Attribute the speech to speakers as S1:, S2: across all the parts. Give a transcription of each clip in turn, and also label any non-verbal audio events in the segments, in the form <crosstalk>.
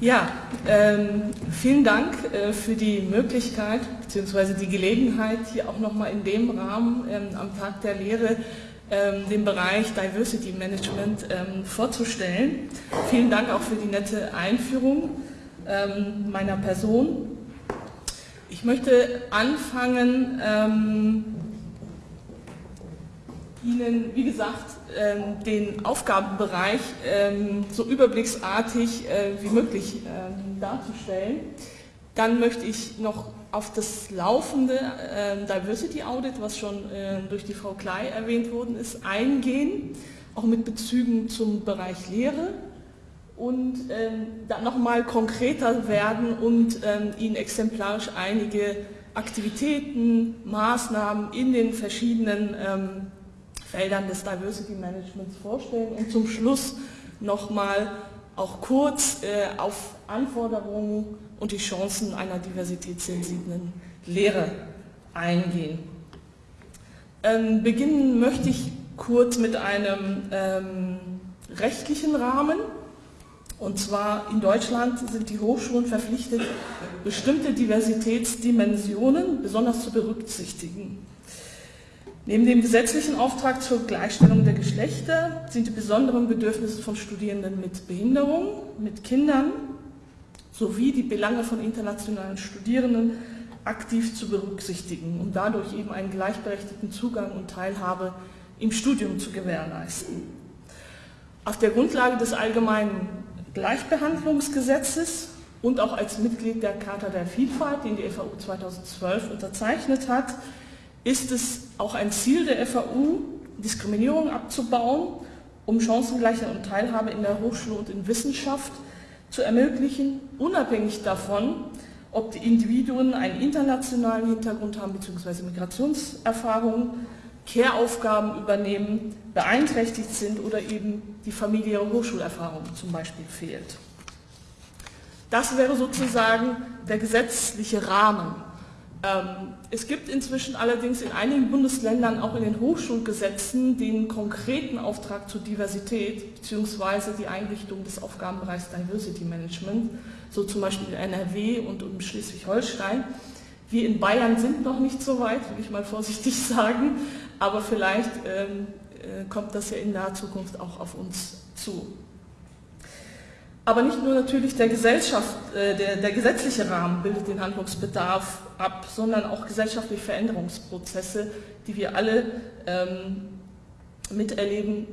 S1: Ja, ähm, vielen Dank äh, für die Möglichkeit bzw. die Gelegenheit, hier auch nochmal in dem Rahmen ähm, am Tag der Lehre ähm, den Bereich Diversity Management ähm, vorzustellen. Vielen Dank auch für die nette Einführung ähm, meiner Person. Ich möchte anfangen, ähm, Ihnen, wie gesagt, den Aufgabenbereich ähm, so überblicksartig äh, wie möglich ähm, darzustellen. Dann möchte ich noch auf das laufende Diversity Audit, was schon durch die Frau Klei erwähnt worden ist, eingehen, auch mit Bezügen zum Bereich Lehre und dann nochmal konkreter werden und Ihnen exemplarisch einige Aktivitäten, Maßnahmen in den verschiedenen Feldern des Diversity Managements vorstellen und zum Schluss nochmal auch kurz äh, auf Anforderungen und die Chancen einer diversitätssensiblen Lehre eingehen. Ähm, beginnen möchte ich kurz mit einem ähm, rechtlichen Rahmen. Und zwar in Deutschland sind die Hochschulen verpflichtet, bestimmte Diversitätsdimensionen besonders zu berücksichtigen. Neben dem gesetzlichen Auftrag zur Gleichstellung der Geschlechter sind die besonderen Bedürfnisse von Studierenden mit Behinderung, mit Kindern sowie die Belange von internationalen Studierenden aktiv zu berücksichtigen, um dadurch eben einen gleichberechtigten Zugang und Teilhabe im Studium zu gewährleisten. Auf der Grundlage des allgemeinen Gleichbehandlungsgesetzes und auch als Mitglied der Charta der Vielfalt, den die FAU 2012 unterzeichnet hat, ist es auch ein Ziel der FAU, Diskriminierung abzubauen, um Chancengleichheit und Teilhabe in der Hochschule und in Wissenschaft zu ermöglichen, unabhängig davon, ob die Individuen einen internationalen Hintergrund haben bzw. Migrationserfahrungen, Care-Aufgaben übernehmen, beeinträchtigt sind oder eben die familiäre Hochschulerfahrung zum Beispiel fehlt. Das wäre sozusagen der gesetzliche Rahmen es gibt inzwischen allerdings in einigen Bundesländern auch in den Hochschulgesetzen den konkreten Auftrag zur Diversität bzw. die Einrichtung des Aufgabenbereichs Diversity Management, so zum Beispiel in NRW und in Schleswig-Holstein. Wir in Bayern sind noch nicht so weit, will ich mal vorsichtig <laughs> sagen, aber vielleicht ähm, äh, kommt das ja in naher Zukunft auch auf uns zu. Aber nicht nur natürlich der, Gesellschaft, äh, der, der, gesetzliche Rahmen bildet den Handlungsbedarf ab, sondern auch gesellschaftliche Veränderungsprozesse, die wir alle ähm, miterleben,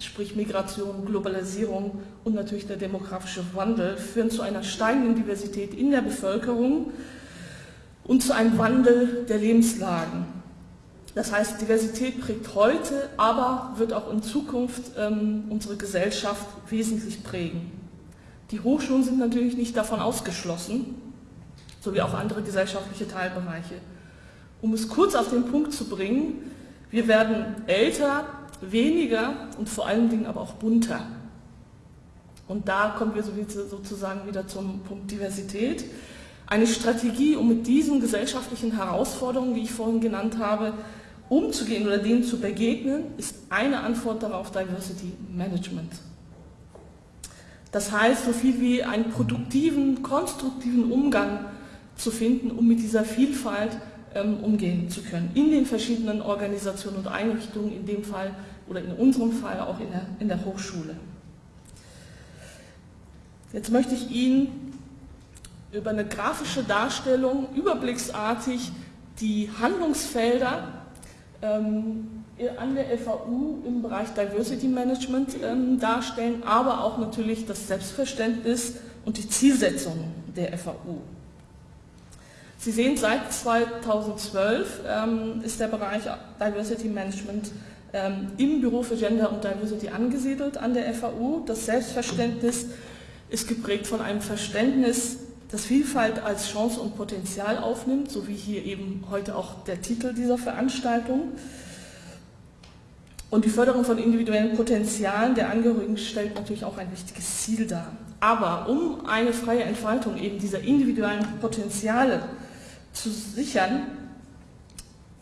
S1: sprich Migration, Globalisierung und natürlich der demografische Wandel, führen zu einer steigenden Diversität in der Bevölkerung und zu einem Wandel der Lebenslagen. Das heißt, Diversität prägt heute, aber wird auch in Zukunft ähm, unsere Gesellschaft wesentlich prägen. Die Hochschulen sind natürlich nicht davon ausgeschlossen, sowie auch andere gesellschaftliche Teilbereiche. Um es kurz auf den Punkt zu bringen, wir werden älter, weniger und vor allen Dingen aber auch bunter. Und da kommen wir sozusagen wieder zum Punkt Diversität. Eine Strategie, um mit diesen gesellschaftlichen Herausforderungen, wie ich vorhin genannt habe, umzugehen oder denen zu begegnen, ist eine Antwort darauf Diversity Management. Das heißt, so viel wie einen produktiven, konstruktiven Umgang zu finden, um mit dieser Vielfalt ähm, umgehen zu können. In den verschiedenen Organisationen und Einrichtungen, in dem Fall oder in unserem Fall auch in der, in der Hochschule. Jetzt möchte ich Ihnen über eine grafische Darstellung überblicksartig die Handlungsfelder ähm, an der FAU im Bereich Diversity Management ähm, darstellen, aber auch natürlich das Selbstverständnis und die Zielsetzung der FAU. Sie sehen, seit 2012 ähm, ist der Bereich Diversity Management ähm, im Büro für Gender und Diversity angesiedelt an der FAU. Das Selbstverständnis ist geprägt von einem Verständnis, das Vielfalt als Chance und Potenzial aufnimmt, so wie hier eben heute auch der Titel dieser Veranstaltung. Und die Förderung von individuellen Potenzialen der Angehörigen stellt natürlich auch ein wichtiges Ziel dar. Aber um eine freie Entfaltung eben dieser individuellen Potenziale zu sichern,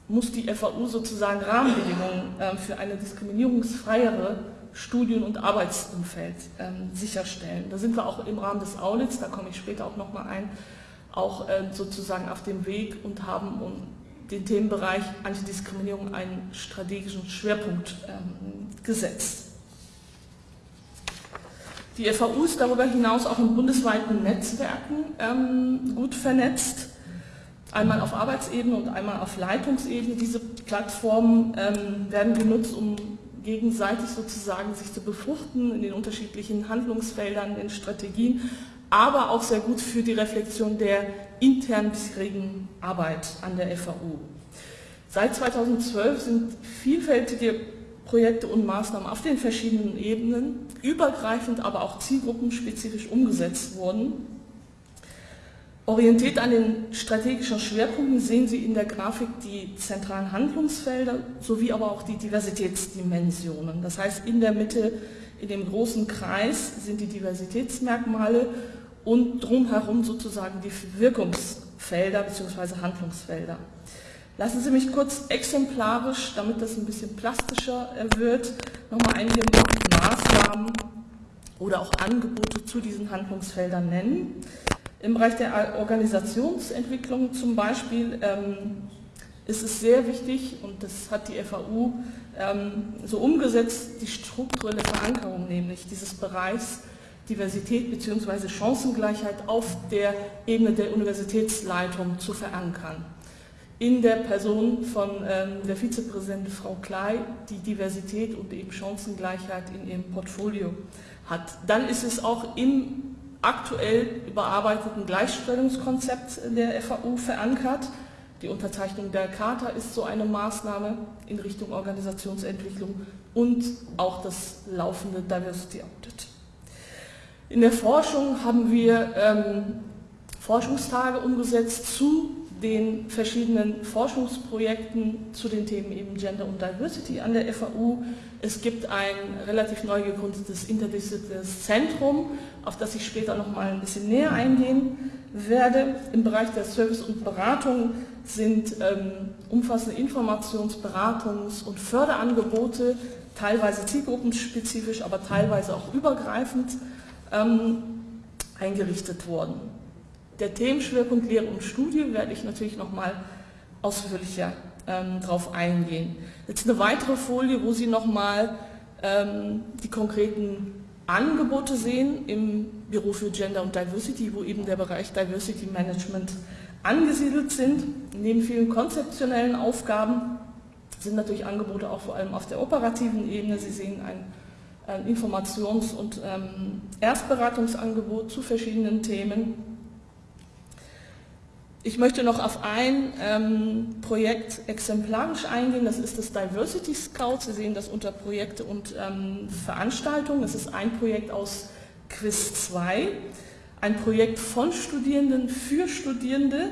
S1: muss die FAU sozusagen Rahmenbedingungen ähm, für eine diskriminierungsfreiere Studien- und Arbeitsumfeld ähm, sicherstellen. Da sind wir auch im Rahmen des Audits, da komme ich später auch nochmal ein, auch äh, sozusagen auf dem Weg und haben den Themenbereich Antidiskriminierung einen strategischen Schwerpunkt ähm, gesetzt. Die FAU ist darüber hinaus auch in bundesweiten Netzwerken ähm, gut vernetzt, einmal auf Arbeitsebene und einmal auf Leitungsebene. Diese Plattformen ähm, werden genutzt, um gegenseitig sozusagen sich zu befruchten in den unterschiedlichen Handlungsfeldern, in Strategien, aber auch sehr gut für die Reflexion der internen bisherigen Arbeit an der FAU. Seit 2012 sind vielfältige Projekte und Maßnahmen auf den verschiedenen Ebenen, übergreifend, aber auch zielgruppenspezifisch umgesetzt worden. Orientiert an den strategischen Schwerpunkten sehen Sie in der Grafik die zentralen Handlungsfelder sowie aber auch die Diversitätsdimensionen. Das heißt, in der Mitte, in dem großen Kreis sind die Diversitätsmerkmale und drumherum sozusagen die Wirkungsfelder bzw. Handlungsfelder. Lassen Sie mich kurz exemplarisch, damit das ein bisschen plastischer wird, nochmal einige Maßnahmen oder auch Angebote zu diesen Handlungsfeldern nennen. Im Bereich der Organisationsentwicklung zum Beispiel ähm, ist es sehr wichtig, und das hat die FAU ähm, so umgesetzt, die strukturelle Verankerung nämlich dieses Bereichs Diversität bzw. Chancengleichheit auf der Ebene der Universitätsleitung zu verankern in der Person von ähm, der Vizepräsidentin Frau Klei, die Diversität und eben Chancengleichheit in ihrem Portfolio hat. Dann ist es auch im aktuell überarbeiteten Gleichstellungskonzept der FAU verankert. Die Unterzeichnung der Charta ist so eine Maßnahme in Richtung Organisationsentwicklung und auch das laufende Diversity Audit. In der Forschung haben wir ähm, Forschungstage umgesetzt zu den verschiedenen Forschungsprojekten zu den Themen eben Gender und Diversity an der FAU. Es gibt ein relativ neu gegründetes interdisziplinäres Zentrum, auf das ich später noch mal ein bisschen näher eingehen werde. Im Bereich der Service und Beratung sind ähm, umfassende Informations-, Beratungs- und Förderangebote, teilweise zielgruppenspezifisch, aber teilweise auch übergreifend, ähm, eingerichtet worden. Der Themenschwerpunkt Lehre und Studie werde ich natürlich nochmal ausführlicher ähm, darauf eingehen. Jetzt eine weitere Folie, wo Sie nochmal ähm, die konkreten Angebote sehen im Büro für Gender und Diversity, wo eben der Bereich Diversity Management angesiedelt sind. Neben vielen konzeptionellen Aufgaben sind natürlich Angebote auch vor allem auf der operativen Ebene. Sie sehen ein, ein Informations- und ähm, Erstberatungsangebot zu verschiedenen Themen ich möchte noch auf ein ähm, Projekt exemplarisch eingehen, das ist das Diversity Scout. Sie sehen das unter Projekte und ähm, Veranstaltungen. Das ist ein Projekt aus Quiz 2, ein Projekt von Studierenden für Studierende,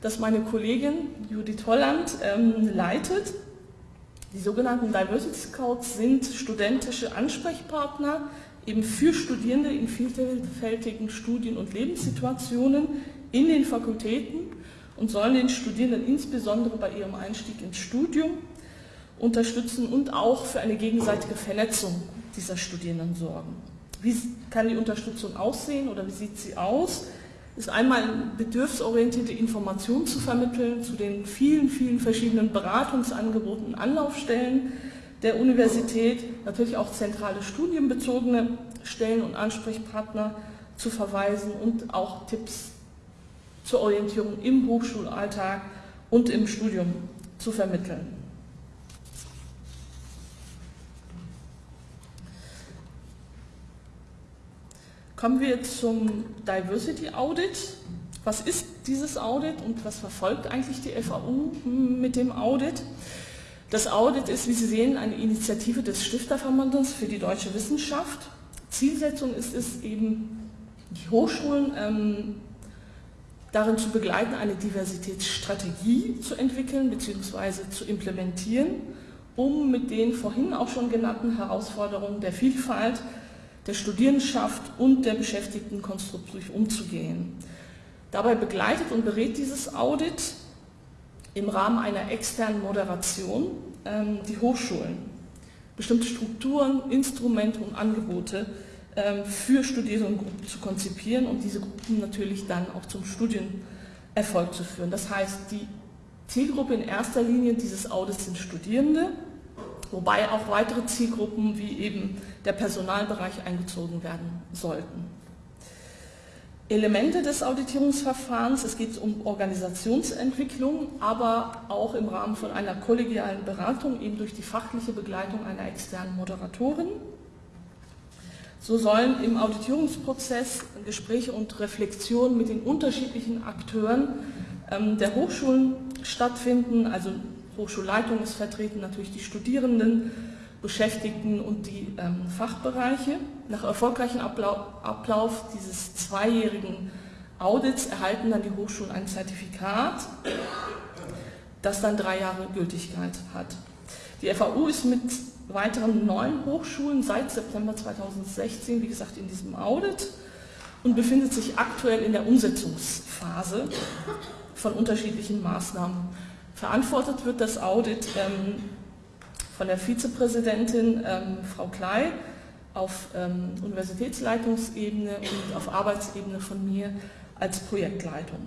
S1: das meine Kollegin Judith Holland ähm, leitet. Die sogenannten Diversity Scouts sind studentische Ansprechpartner eben für Studierende in vielfältigen Studien- und Lebenssituationen in den Fakultäten und sollen den Studierenden insbesondere bei ihrem Einstieg ins Studium unterstützen und auch für eine gegenseitige Vernetzung dieser Studierenden sorgen. Wie kann die Unterstützung aussehen oder wie sieht sie aus? Ist einmal bedürfsorientierte Informationen zu vermitteln zu den vielen, vielen verschiedenen Beratungsangeboten, Anlaufstellen der Universität, natürlich auch zentrale studienbezogene Stellen und Ansprechpartner zu verweisen und auch Tipps zur Orientierung im Hochschulalltag und im Studium zu vermitteln. Kommen wir zum Diversity Audit. Was ist dieses Audit und was verfolgt eigentlich die FAU mit dem Audit? Das Audit ist, wie Sie sehen, eine Initiative des Stifterverbandes für die deutsche Wissenschaft. Zielsetzung ist es eben, die Hochschulen ähm, darin zu begleiten, eine Diversitätsstrategie zu entwickeln bzw. zu implementieren, um mit den vorhin auch schon genannten Herausforderungen der Vielfalt, der Studierendenschaft und der Beschäftigten konstruktiv umzugehen. Dabei begleitet und berät dieses Audit im Rahmen einer externen Moderation ähm, die Hochschulen. bestimmte Strukturen, Instrumente und Angebote ähm, für Studierendengruppen zu konzipieren und diese Gruppen natürlich dann auch zum Studienerfolg zu führen. Das heißt, die Zielgruppe in erster Linie dieses Audits sind Studierende, wobei auch weitere Zielgruppen wie eben der Personalbereich eingezogen werden sollten. Elemente des Auditierungsverfahrens, es geht um Organisationsentwicklung, aber auch im Rahmen von einer kollegialen Beratung, eben durch die fachliche Begleitung einer externen Moderatorin. So sollen im Auditierungsprozess Gespräche und Reflexionen mit den unterschiedlichen Akteuren ähm, der Hochschulen stattfinden. Also Hochschulleitung ist vertreten, natürlich die Studierenden, Beschäftigten und die ähm, Fachbereiche. Nach erfolgreichem Ablauf, Ablauf dieses zweijährigen Audits erhalten dann die Hochschulen ein Zertifikat, das dann drei Jahre Gültigkeit hat. Die FAU ist mit weiteren neun Hochschulen seit September 2016, wie gesagt, in diesem Audit und befindet sich aktuell in der Umsetzungsphase von unterschiedlichen Maßnahmen. Verantwortet wird das Audit ähm, von der Vizepräsidentin ähm, Frau Klei auf ähm, Universitätsleitungsebene und auf Arbeitsebene von mir als Projektleitung.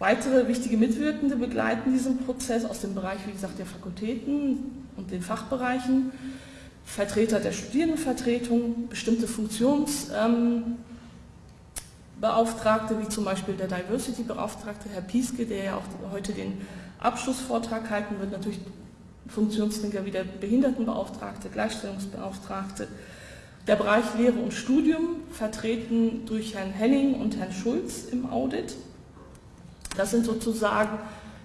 S1: Weitere wichtige Mitwirkende begleiten diesen Prozess aus dem Bereich, wie gesagt, der Fakultäten und den Fachbereichen, Vertreter der Studierendenvertretung, bestimmte Funktionsbeauftragte, ähm, wie zum Beispiel der Diversity-Beauftragte, Herr Pieske, der ja auch heute den Abschlussvortrag halten wird, natürlich Funktionsträger wie der Behindertenbeauftragte, Gleichstellungsbeauftragte. Der Bereich Lehre und Studium, vertreten durch Herrn Henning und Herrn Schulz im Audit. Das sind sozusagen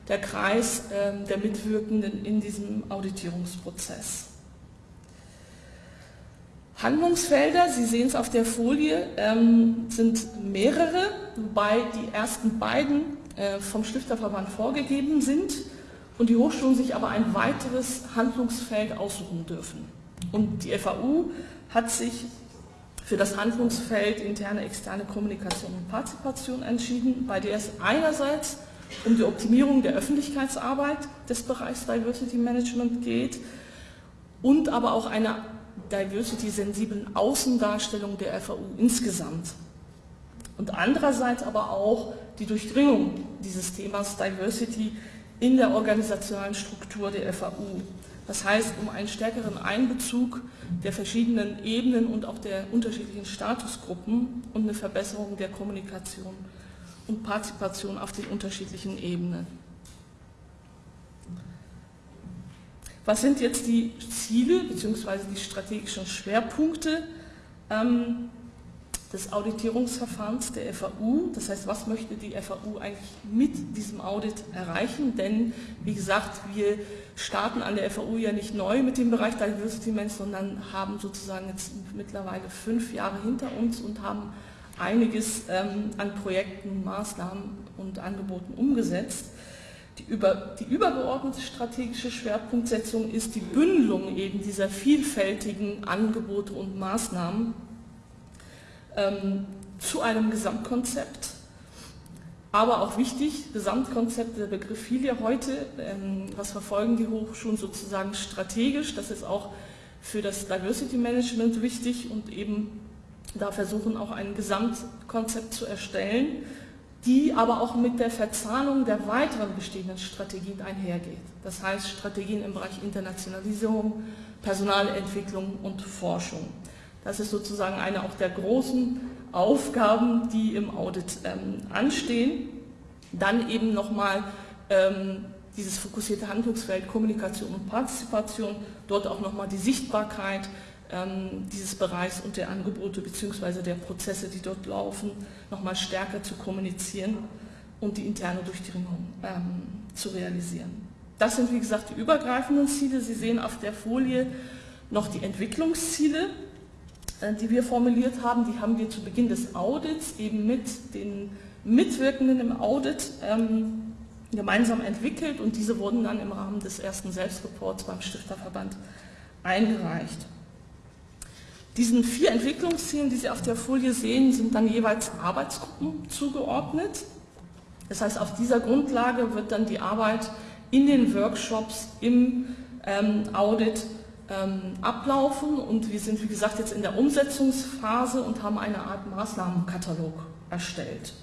S1: der Kreis äh, der Mitwirkenden in diesem Auditierungsprozess. Handlungsfelder, Sie sehen es auf der Folie, ähm, sind mehrere, wobei die ersten beiden äh, vom Stifterverband vorgegeben sind und die Hochschulen sich aber ein weiteres Handlungsfeld aussuchen dürfen. Und die FAU hat sich für das Handlungsfeld interne externe Kommunikation und Partizipation entschieden, bei der es einerseits um die Optimierung der Öffentlichkeitsarbeit des Bereichs Diversity Management geht und aber auch einer diversity-sensiblen Außendarstellung der FAU insgesamt. Und andererseits aber auch die Durchdringung dieses Themas Diversity in der organisationalen Struktur der FAU. Das heißt, um einen stärkeren Einbezug der verschiedenen Ebenen und auch der unterschiedlichen Statusgruppen und eine Verbesserung der Kommunikation und Partizipation auf den unterschiedlichen Ebenen. Was sind jetzt die Ziele bzw. die strategischen Schwerpunkte ähm, des Auditierungsverfahrens der FAU. Das heißt, was möchte die FAU eigentlich mit diesem Audit erreichen? Denn, wie gesagt, wir starten an der FAU ja nicht neu mit dem Bereich Diversity Management, sondern haben sozusagen jetzt mittlerweile fünf Jahre hinter uns und haben einiges ähm, an Projekten, Maßnahmen und Angeboten umgesetzt. Die, über, die übergeordnete strategische Schwerpunktsetzung ist die Bündelung eben dieser vielfältigen Angebote und Maßnahmen ähm, zu einem Gesamtkonzept. Aber auch wichtig, Gesamtkonzept, der Begriff fiel ja heute, ähm, was verfolgen die Hochschulen sozusagen strategisch, das ist auch für das Diversity Management wichtig und eben da versuchen auch ein Gesamtkonzept zu erstellen, die aber auch mit der Verzahnung der weiteren bestehenden Strategien einhergeht. Das heißt Strategien im Bereich Internationalisierung, Personalentwicklung und Forschung. Das ist sozusagen eine auch der großen Aufgaben, die im Audit ähm, anstehen. Dann eben nochmal ähm, dieses fokussierte Handlungsfeld Kommunikation und Partizipation, dort auch nochmal die Sichtbarkeit dieses Bereichs und der Angebote bzw. der Prozesse, die dort laufen, nochmal stärker zu kommunizieren und die interne Durchdringung ähm, zu realisieren. Das sind, wie gesagt, die übergreifenden Ziele. Sie sehen auf der Folie noch die Entwicklungsziele. Äh, die wir formuliert haben, die haben wir zu Beginn des Audits eben mit den Mitwirkenden im Audit ähm, gemeinsam entwickelt und diese wurden dann im Rahmen des ersten Selbstreports beim Stifterverband eingereicht. Diesen vier Entwicklungszielen, die Sie auf der Folie sehen, sind dann jeweils Arbeitsgruppen zugeordnet. Das heißt, auf dieser Grundlage wird dann die Arbeit in den Workshops, im ähm, Audit ähm, ablaufen und wir sind, wie gesagt, jetzt in der Umsetzungsphase und haben eine Art Maßnahmenkatalog erstellt.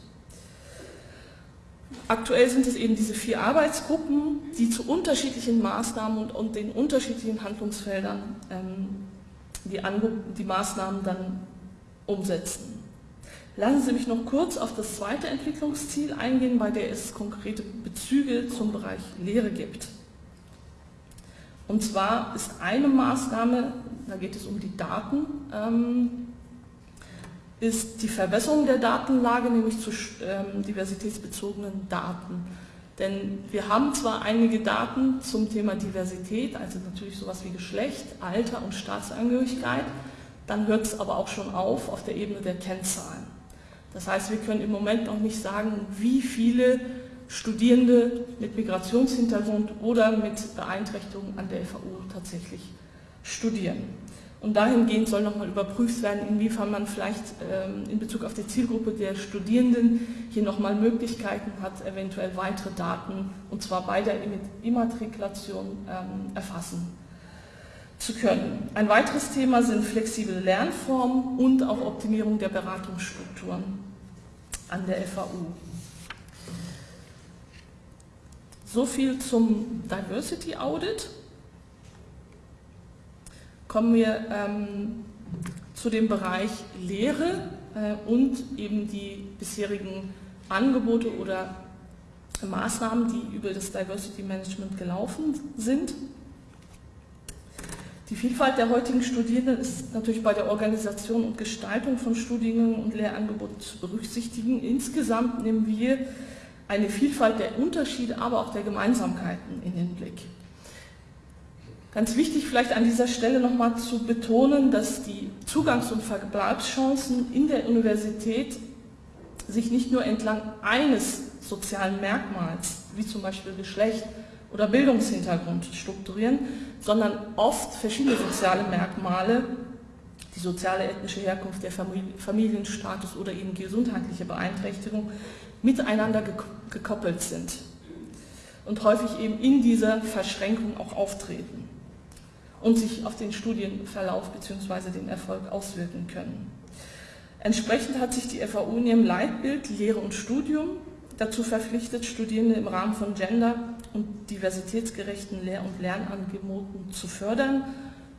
S1: Aktuell sind es eben diese vier Arbeitsgruppen, die zu unterschiedlichen Maßnahmen und, und den unterschiedlichen Handlungsfeldern ähm, die, die Maßnahmen dann umsetzen. Lassen Sie mich noch kurz auf das zweite Entwicklungsziel eingehen, bei der es konkrete Bezüge zum Bereich Lehre gibt. Und zwar ist eine Maßnahme, da geht es um die Daten, ähm, ist die Verbesserung der Datenlage, nämlich zu ähm, diversitätsbezogenen Daten. Denn wir haben zwar einige Daten zum Thema Diversität, also natürlich sowas wie Geschlecht, Alter und Staatsangehörigkeit, dann hört es aber auch schon auf auf der Ebene der Kennzahlen. Das heißt, wir können im Moment noch nicht sagen, wie viele Studierende mit Migrationshintergrund oder mit Beeinträchtigung an der FAU tatsächlich studieren. Und dahingehend soll nochmal überprüft werden, inwiefern man vielleicht ähm, in Bezug auf die Zielgruppe der Studierenden hier nochmal Möglichkeiten hat, eventuell weitere Daten, und zwar bei der Immatrikulation, ähm, erfassen zu können. Ein weiteres Thema sind flexible Lernformen und auch Optimierung der Beratungsstrukturen an der FAU. So viel zum Diversity Audit. Kommen wir ähm, zu dem Bereich Lehre äh, und eben die bisherigen Angebote oder Maßnahmen, die über das Diversity Management gelaufen sind. Die Vielfalt der heutigen Studierenden ist natürlich bei der Organisation und Gestaltung von Studiengängen und Lehrangeboten zu berücksichtigen. Insgesamt nehmen wir eine Vielfalt der Unterschiede, aber auch der Gemeinsamkeiten in den Blick. Ganz wichtig vielleicht an dieser Stelle nochmal zu betonen, dass die Zugangs- und Verbleibschancen in der Universität sich nicht nur entlang eines sozialen Merkmals, wie zum Beispiel Geschlecht oder Bildungshintergrund, strukturieren, sondern oft verschiedene soziale Merkmale, die soziale ethnische Herkunft, der Familienstatus oder eben gesundheitliche Beeinträchtigung, miteinander gekoppelt sind und häufig eben in dieser Verschränkung auch auftreten und sich auf den Studienverlauf bzw. den Erfolg auswirken können. Entsprechend hat sich die FAU in ihrem Leitbild Lehre und Studium dazu verpflichtet, Studierende im Rahmen von gender- und diversitätsgerechten Lehr- und Lernangeboten zu fördern,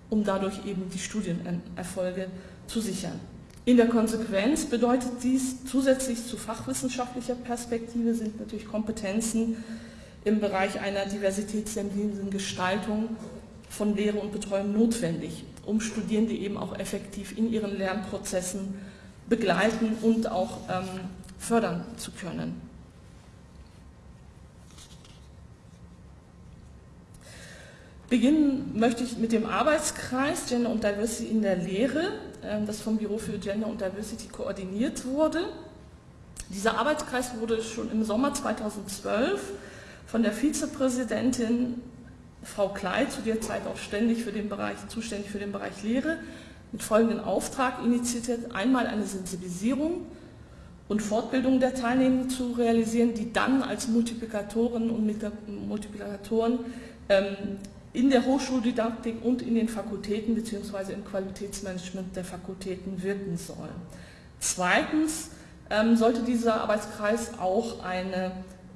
S1: um dadurch eben die Studienerfolge zu sichern. In der Konsequenz bedeutet dies zusätzlich zu fachwissenschaftlicher Perspektive sind natürlich Kompetenzen im Bereich einer diversitätssensiblen Gestaltung von Lehre und Betreuung notwendig, um Studierende eben auch effektiv in ihren Lernprozessen begleiten und auch ähm, fördern zu können. Beginnen möchte ich mit dem Arbeitskreis Gender und Diversity in der Lehre, ähm, das vom Büro für Gender und Diversity koordiniert wurde. Dieser Arbeitskreis wurde schon im Sommer 2012 von der Vizepräsidentin Frau Kleid, zu der Zeit auch ständig für den Bereich, zuständig für den Bereich Lehre, mit folgendem Auftrag initiiert, einmal eine Sensibilisierung und Fortbildung der Teilnehmenden zu realisieren, die dann als Multiplikatoren und Multiplikatoren ähm, in der Hochschuldidaktik und in den Fakultäten bzw. im Qualitätsmanagement der Fakultäten wirken soll. Zweitens ähm, sollte dieser Arbeitskreis auch eine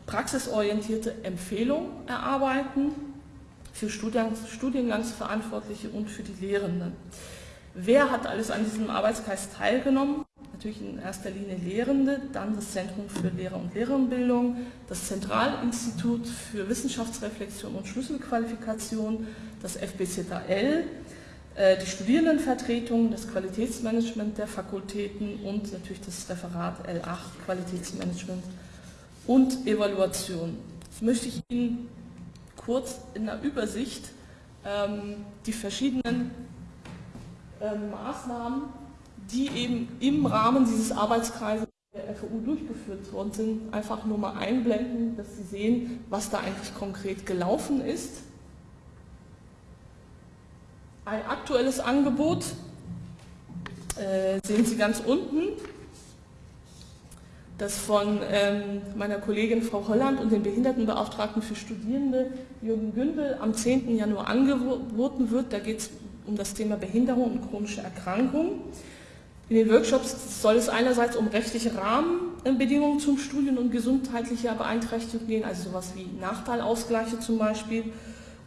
S1: praxisorientierte Empfehlung erarbeiten für Studiengangs Studiengangsverantwortliche und für die Lehrenden. Wer hat alles an diesem Arbeitskreis teilgenommen? natürlich in erster Linie Lehrende, dann das Zentrum für Lehrer- und Lehrerinnenbildung, das Zentralinstitut für Wissenschaftsreflexion und Schlüsselqualifikation, das FBZAL, äh, die Studierendenvertretung, das Qualitätsmanagement der Fakultäten und natürlich das Referat L8 Qualitätsmanagement und Evaluation. Möchte ich Ihnen kurz in der Übersicht ähm, die verschiedenen ähm, Maßnahmen die eben im Rahmen dieses Arbeitskreises der FU durchgeführt worden sind, einfach nur mal einblenden, dass Sie sehen, was da eigentlich konkret gelaufen ist. Ein aktuelles Angebot äh, sehen Sie ganz unten, das von ähm, meiner Kollegin Frau Holland und dem Behindertenbeauftragten für Studierende Jürgen Gündel am 10. Januar angeboten wird. Da geht es um das Thema Behinderung und chronische Erkrankung. In den Workshops soll es einerseits um rechtliche Rahmenbedingungen zum Studium und gesundheitlicher Beeinträchtigung gehen, also sowas wie Nachteilausgleiche zum Beispiel,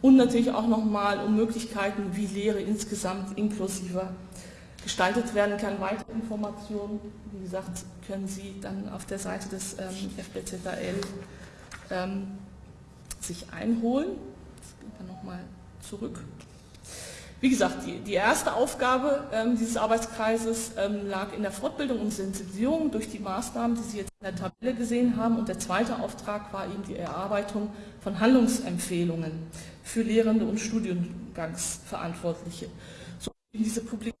S1: und natürlich auch nochmal um Möglichkeiten, wie Lehre insgesamt inklusiver gestaltet werden kann. Weitere Informationen, wie gesagt, können Sie dann auf der Seite des ähm, FBZAL ähm, sich einholen. Jetzt gehen wir nochmal zurück. Wie gesagt, die, die erste Aufgabe ähm, dieses Arbeitskreises ähm, lag in der Fortbildung und Sensibilisierung durch die Maßnahmen, die Sie jetzt in der Tabelle gesehen haben. Und der zweite Auftrag war eben die Erarbeitung von Handlungsempfehlungen für Lehrende und Studiengangsverantwortliche. So diese Publikation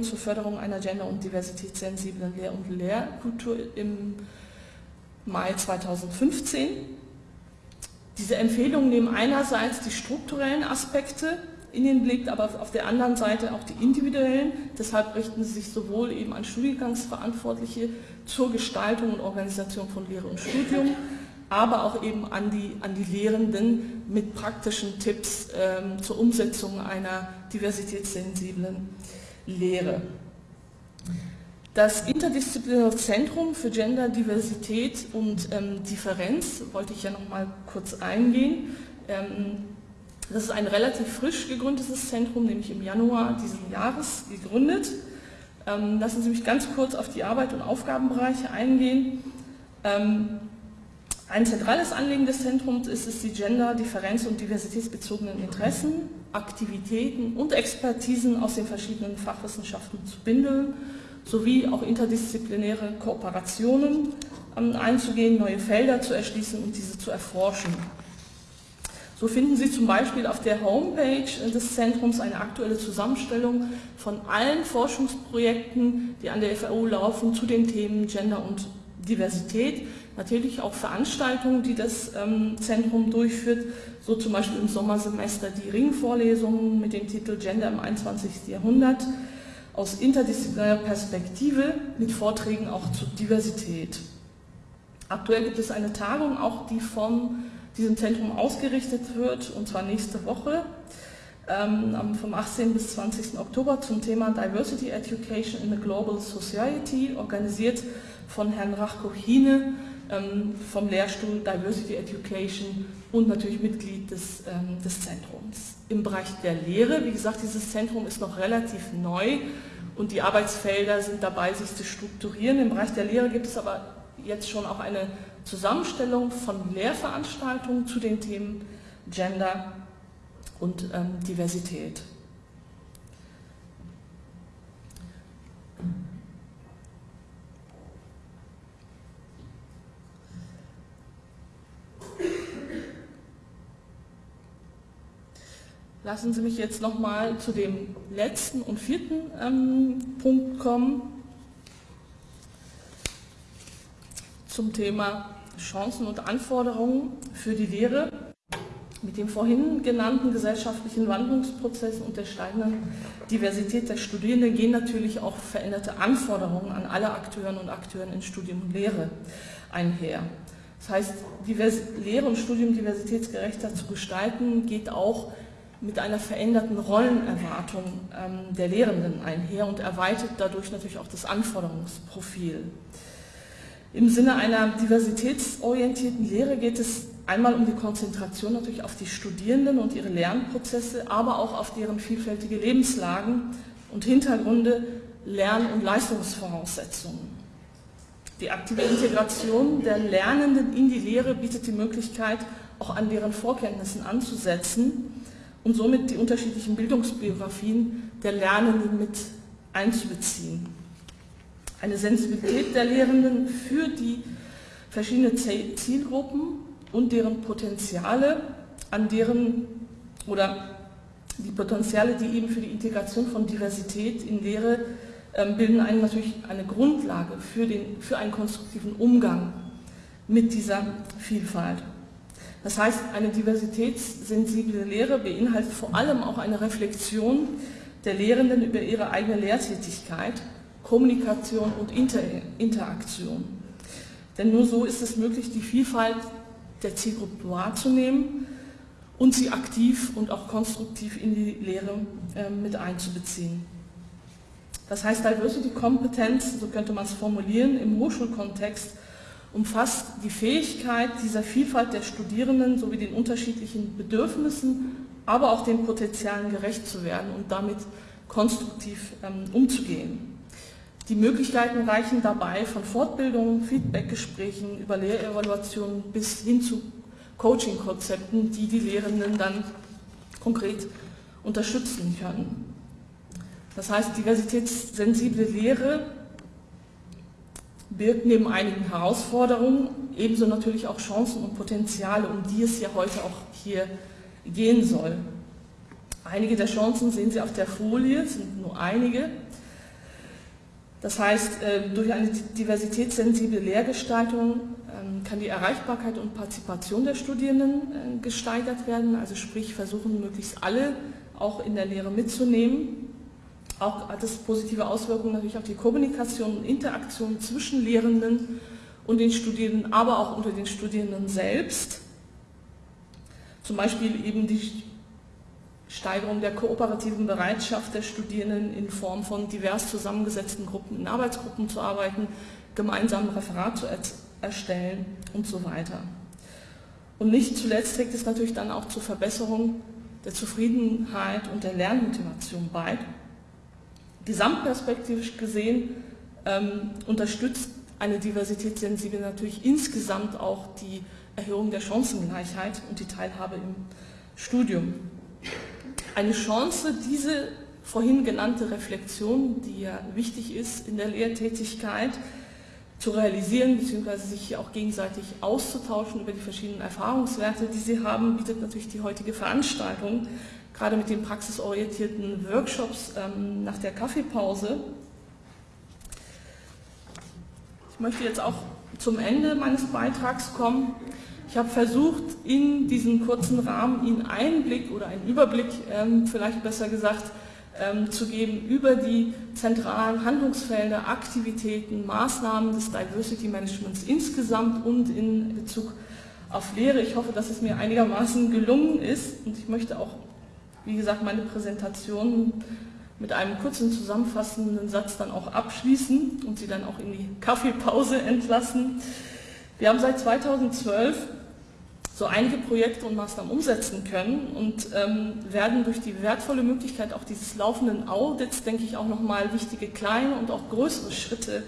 S1: zur Förderung einer gender- und diversitätssensiblen Lehr- und Lehrkultur im Mai 2015. Diese Empfehlungen nehmen einerseits die strukturellen Aspekte in den Blick, aber auf der anderen Seite auch die individuellen. Deshalb richten sie sich sowohl eben an Studiengangsverantwortliche zur Gestaltung und Organisation von Lehre und Studium, aber auch eben an die, an die Lehrenden mit praktischen Tipps ähm, zur Umsetzung einer diversitätssensiblen Lehre. Das interdisziplinäre Zentrum für Gender, Diversität und ähm, Differenz, wollte ich ja noch mal kurz eingehen. Ähm, das ist ein relativ frisch gegründetes Zentrum, nämlich im Januar dieses Jahres gegründet. Ähm, lassen Sie mich ganz kurz auf die Arbeit und Aufgabenbereiche eingehen. Ähm, ein zentrales Anliegen des Zentrums ist es, die gender-, differenz- und diversitätsbezogenen Interessen, Aktivitäten und Expertisen aus den verschiedenen Fachwissenschaften zu bündeln sowie auch interdisziplinäre Kooperationen ähm, einzugehen, neue Felder zu erschließen und diese zu erforschen. So finden Sie zum Beispiel auf der Homepage des Zentrums eine aktuelle Zusammenstellung von allen Forschungsprojekten, die an der FAO laufen, zu den Themen Gender und Diversität. Natürlich auch Veranstaltungen, die das ähm, Zentrum durchführt, so zum Beispiel im Sommersemester die Ringvorlesungen mit dem Titel Gender im 21. Jahrhundert aus interdisziplinärer Perspektive mit Vorträgen auch zur Diversität. Aktuell gibt es eine Tagung, auch die von diesem Zentrum ausgerichtet wird, und zwar nächste Woche, ähm, vom 18. bis 20. Oktober zum Thema Diversity Education in a Global Society, organisiert von Herrn Rachko-Hine ähm, vom Lehrstuhl Diversity Education und natürlich Mitglied des, ähm, des Zentrums. Im Bereich der Lehre, wie gesagt, dieses Zentrum ist noch relativ neu und die Arbeitsfelder sind dabei, sich zu strukturieren. Im Bereich der Lehre gibt es aber jetzt schon auch eine Zusammenstellung von Lehrveranstaltungen zu den Themen Gender und ähm, Diversität. Lassen Sie mich jetzt noch mal zu dem letzten und vierten ähm, Punkt kommen, zum Thema Chancen und Anforderungen für die Lehre. Mit dem vorhin genannten gesellschaftlichen Wandlungsprozessen und der steigenden Diversität der Studierenden gehen natürlich auch veränderte Anforderungen an alle Akteurinnen und Akteuren in Studium und Lehre einher. Das heißt, Lehre und Studium diversitätsgerechter zu gestalten, geht auch mit einer veränderten Rollenerwartung ähm, der Lehrenden einher und erweitert dadurch natürlich auch das Anforderungsprofil. Im Sinne einer diversitätsorientierten Lehre geht es einmal um die Konzentration natürlich auf die Studierenden und ihre Lernprozesse, aber auch auf deren vielfältige Lebenslagen und Hintergründe, Lern- und Leistungsvoraussetzungen. Die aktive Integration der Lernenden in die Lehre bietet die Möglichkeit, auch an deren Vorkenntnissen anzusetzen und somit die unterschiedlichen Bildungsbiografien der Lernenden mit einzubeziehen. Eine Sensibilität der Lehrenden für die verschiedenen Zielgruppen und deren Potenziale, an deren oder die Potenziale, die eben für die Integration von Diversität in Lehre ähm, bilden einen natürlich eine Grundlage für, den, für einen konstruktiven Umgang mit dieser Vielfalt. Das heißt, eine diversitätssensible Lehre beinhaltet vor allem auch eine Reflexion der Lehrenden über ihre eigene Lehrtätigkeit, Kommunikation und Inter Interaktion. Denn nur so ist es möglich, die Vielfalt der Zielgruppe wahrzunehmen und sie aktiv und auch konstruktiv in die Lehre äh, mit einzubeziehen. Das heißt, Diversity-Kompetenz, so könnte man es formulieren, im Hochschulkontext umfasst die Fähigkeit dieser Vielfalt der Studierenden sowie den unterschiedlichen Bedürfnissen, aber auch den Potenzialen gerecht zu werden und damit konstruktiv ähm, umzugehen. Die Möglichkeiten reichen dabei von Fortbildungen, Feedbackgesprächen über Lehrevaluationen bis hin zu Coaching-Konzepten, die die Lehrenden dann konkret unterstützen können. Das heißt, diversitätssensible Lehre birgt neben einigen Herausforderungen ebenso natürlich auch Chancen und Potenziale, um die es ja heute auch hier gehen soll. Einige der Chancen sehen Sie auf der Folie, sind nur einige. Das heißt, äh, durch eine diversitätssensible Lehrgestaltung ähm, kann die Erreichbarkeit und Partizipation der Studierenden äh, gesteigert werden, also sprich versuchen möglichst alle auch in der Lehre mitzunehmen. Auch hat es positive Auswirkungen natürlich auf die Kommunikation und Interaktion zwischen Lehrenden und den Studierenden, aber auch unter den Studierenden selbst. Zum Beispiel eben die Steigerung der kooperativen Bereitschaft der Studierenden in Form von divers zusammengesetzten Gruppen in Arbeitsgruppen zu arbeiten, gemeinsam ein Referat zu erstellen und so weiter. Und nicht zuletzt trägt es natürlich dann auch zur Verbesserung der Zufriedenheit und der Lernmotivation bei. Gesamtperspektivisch gesehen ähm, unterstützt eine Diversitätssensible natürlich insgesamt auch die Erhöhung der Chancengleichheit und die Teilhabe im Studium. Eine Chance, diese vorhin genannte Reflexion, die ja wichtig ist in der Lehrtätigkeit, zu realisieren bzw. sich auch gegenseitig auszutauschen über die verschiedenen Erfahrungswerte, die sie haben, bietet natürlich die heutige Veranstaltung gerade mit den praxisorientierten Workshops ähm, nach der Kaffeepause. Ich möchte jetzt auch zum Ende meines Beitrags kommen. Ich habe versucht, in diesem kurzen Rahmen Ihnen einen Blick oder einen Überblick, ähm, vielleicht besser gesagt, ähm, zu geben über die zentralen Handlungsfelder, Aktivitäten, Maßnahmen des Diversity Managements insgesamt und in Bezug auf Lehre. Ich hoffe, dass es mir einigermaßen gelungen ist und ich möchte auch wie gesagt, meine Präsentation mit einem kurzen zusammenfassenden Satz dann auch abschließen und Sie dann auch in die Kaffeepause entlassen. Wir haben seit 2012 so einige Projekte und Maßnahmen umsetzen können und ähm, werden durch die wertvolle Möglichkeit auch dieses laufenden Audits, denke ich, auch nochmal wichtige kleine und auch größere Schritte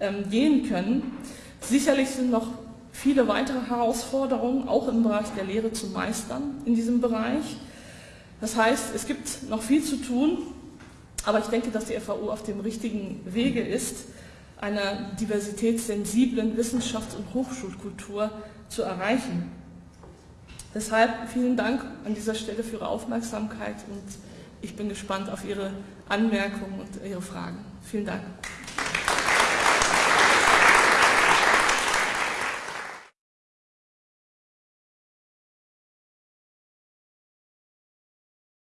S1: ähm, gehen können. Sicherlich sind noch viele weitere Herausforderungen auch im Bereich der Lehre zu meistern in diesem Bereich. Das heißt, es gibt noch viel zu tun, aber ich denke, dass die FAU auf dem richtigen Wege ist, einer diversitätssensiblen Wissenschafts- und Hochschulkultur zu erreichen. Deshalb vielen Dank an dieser Stelle für Ihre Aufmerksamkeit und ich bin gespannt auf Ihre Anmerkungen und Ihre Fragen. Vielen Dank.